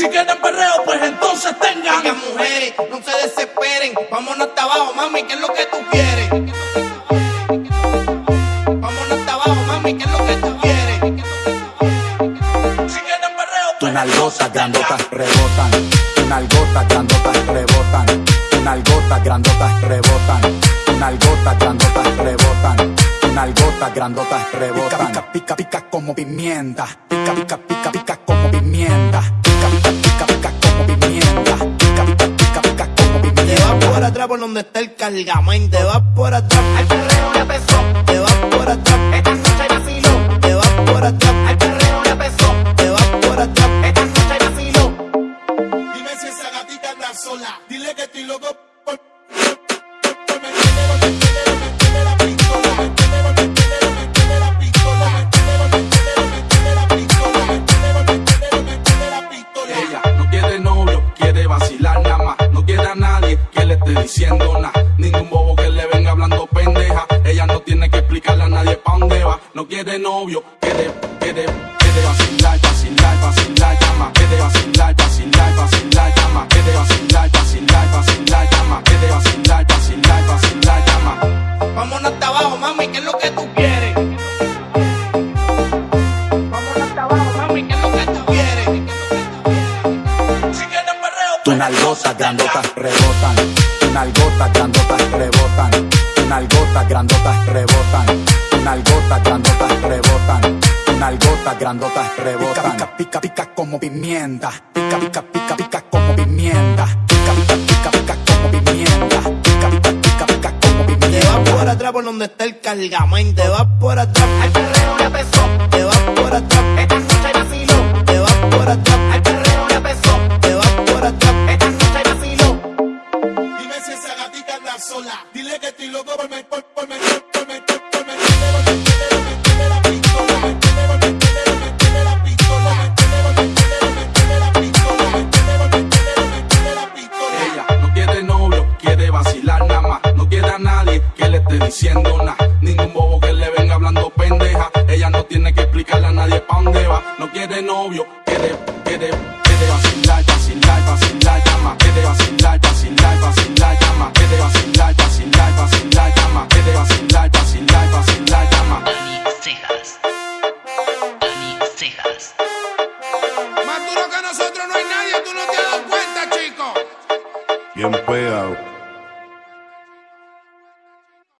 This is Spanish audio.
Si quieren perreo, pues entonces tengan. Oigan, mujeres, no se desesperen. Vámonos hasta abajo, mami, ¿qué es lo que tú quieres? Vámonos hasta abajo, mami, ¿qué es lo que tú quieres? Si quieren perreo, Tu pues nalgota grandota rebotan, tu nalgota grandota rebotan, tu nalgota grandota rebotan, tu nalgota grandota rebotan, tu nalgota grandota rebotan. Pica, pica, pica como pimienta, pica, pica, pica, pica como pimienta, por donde está el cargamento. Te vas por atrás. Al perreo le pesó. Te vas por atrás. Esta noche vaciló. Te vas por atrás. Al perreo le pesó. Te vas por atrás. Esta noche vaciló. Dime si esa gatita anda sola. Dile que estoy loco por. Ella no quiere novio, quiere vacilar nada más. No quiere a nadie que le esté diciendo nada. Ningún bobo que le venga hablando pendeja. Ella no tiene que explicarle a nadie pa' dónde va. No quiere novio, quiere, quiere, quiere vacilar, perreo, Tu pues nalgota grandota rebotan, tu nalgota grandota rebotan, tu nalgota grandota rebotan, tu nalgota grandota rebotan, tu nalgota grandota rebotan. Pica, pica, pica como pimienta, pica, pica, pica, pica como pimienta, pica, pica, pica, pica como pimienta, pica, pica, pica, pica como Te vas pimienta. por atrás por donde está el cargamento. Te vas por atrás. Al perreo le pesó. Te vas por atrás. Dile que estoy loco por me, por, por meter, por meter, por meterle, por por por por. Ella no quiere novio, quiere vacilar nada más. No quiere a nadie que le esté diciendo nada. Ningún bobo que le venga hablando pendeja. Ella no tiene que explicarle a nadie pa' dónde va. No quiere novio, de vacilar, que llama, de llama, de llama. Cejas. Más duro que nosotros no hay nadie, tú no te has dado cuenta, chico. Bien pegado.